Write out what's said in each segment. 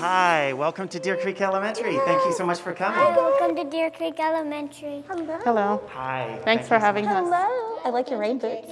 Hi, welcome to Deer Creek Elementary. Thank you so much for coming. Hi, Welcome to Deer Creek Elementary. Hello. Hello. Hi. Thanks for having us. Hello. I like your rain boots.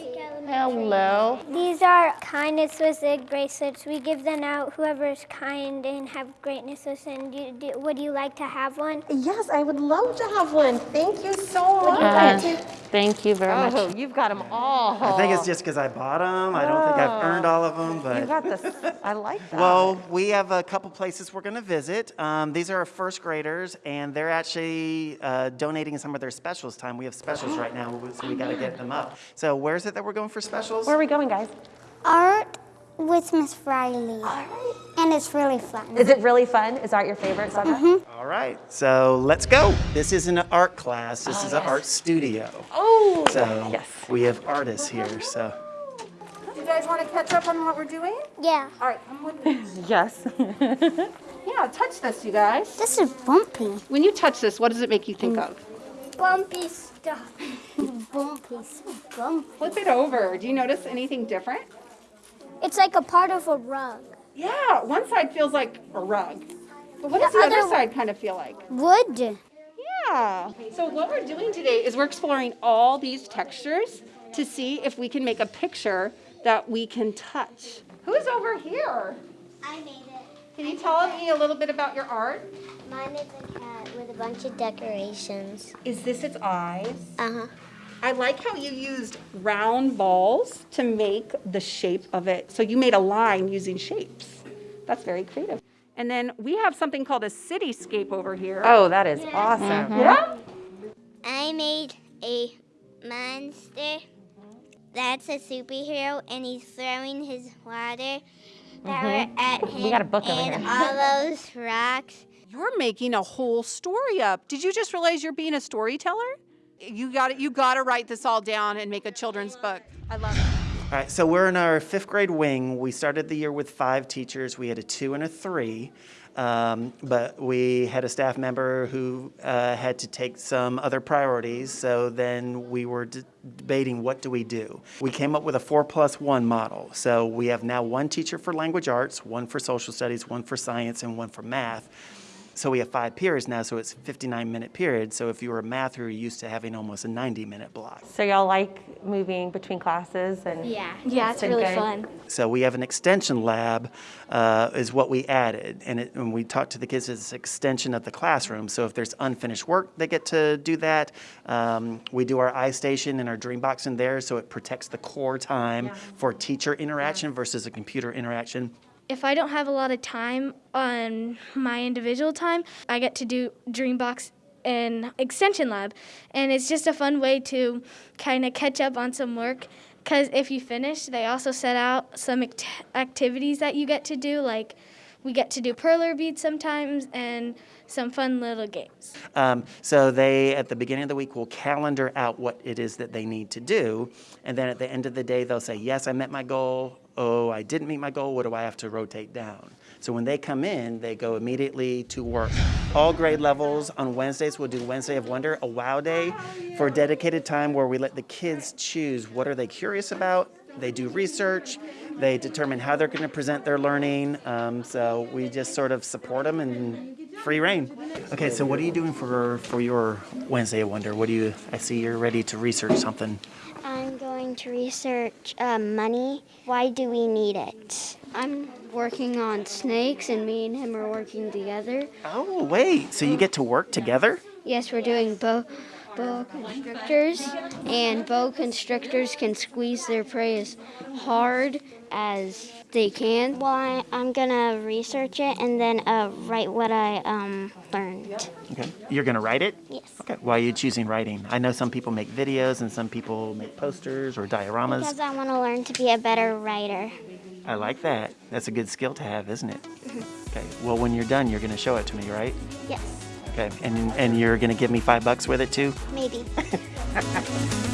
Hello. These are kindness with egg bracelets. We give them out whoever is kind and have greatness within. Do, do, would you like to have one? Yes, I would love to have one. Thank you so much. Uh, thank you very much. Oh, you've got them all. I think it's just because I bought them. I don't think I've earned all of them, But You got this. I like that. Well, we have a couple places we're going to visit. Um, these are our first graders, and they're actually uh, donating some of their specials time. We have specials right now, so we got to get them up. So, where's it that we're going for specials? Where are we going, guys? Art with Miss Riley. Art. And it's really fun. Is it really fun? Is art your favorite subject? Mm-hmm. All right, so let's go. This isn't an art class. This oh, is an art studio. Oh, So yes. we have artists here. So Do You guys want to catch up on what we're doing? Yeah. All right, come with me. Yes. Yeah, touch this, you guys. This is bumpy. When you touch this, what does it make you think mm. of? Bumpy stuff. bumpy, so bumpy. Flip it over. Do you notice anything different? It's like a part of a rug. Yeah, one side feels like a rug. But what does The the other other- side kind of feel like? Wood. Yeah. So what we're doing today is we're exploring all these textures to see if we can make a picture that we can touch. Who's over here? I made it. Can you tell me a little bit about your art? Mine is a cat with a bunch of decorations. Is this its eyes? Uh-huh. I like how you used round balls to make the shape of it. So you made a line using shapes. That's very creative. And then we have something called a cityscape over here. Oh, that is awesome. Mm-hmm. Yeah? I made a monster that's a superhero and he's throwing his water that were mm-hmm. at him got a book over and here. all those rocks. You're making a whole story up. Did you just realize you're being a storyteller? You got. You got to write this all down and make a children's book. I love it. All right, so we're in our fifth grade wing. We started the year with five teachers. We had a two and a three, um, but we had a staff member who uh, had to take some other priorities. So then we were debating what do we do. We came up with a four plus one model. So we have now one teacher for language arts, one for social studies, one for science, and one for math. So we have five periods now, so it's 59 minute periods. So if you were a mather, you're used to having almost a 90 minute block. So y'all like moving between classes and Yeah. Yeah, it's really good. fun. So we have an extension lab, uh, is what we added, and it, when we talked to the kids, it's an extension of the classroom. So if there's unfinished work, they get to do that. Um, we do our iStation and our Dreambox in there, so it protects the core time for teacher interaction versus a computer interaction. If I don't have a lot of time on my individual time, I get to do Dreambox and Extension Lab. And it's just a fun way to kind of catch up on some work. Because if you finish, they also set out some act- activities that you get to do, like we get to do perler beads sometimes and some fun little games. Um, so they, at the beginning of the week, will calendar out what it is that they need to do, and then at the end of the day, they'll say, "Yes, I met my goal. Oh, I didn't meet my goal. What do I have to rotate down?" So when they come in, they go immediately to work. All grade levels on Wednesdays, we'll do Wednesday of Wonder, a wow day, for dedicated time where we let the kids choose what are they curious about. They do research. They determine how they're going to present their learning. Um, so we just sort of support them and free reign. Okay, so what are you doing for for your Wednesday of Wonder? What do you? I see you're ready to research something. I'm going to research uh, money. Why do we need it? I'm working on snakes, and me and him are working together. Oh, wait. So you get to work together? Yes, we're doing bow, boa constrictors, and boa constrictors can squeeze their prey as hard as they can. Well, I, I'm gonna research it and then uh, write what I um, learned. Okay. You're gonna write it? Yes. Okay. Why are you choosing writing? I know some people make videos and some people make posters or dioramas. Because I want to learn to be a better writer. I like that. That's a good skill to have, isn't it? Okay. Well, when you're done, you're gonna show it to me, right? Yes, Okay. And and you're gonna give me five bucks with it too? maybe.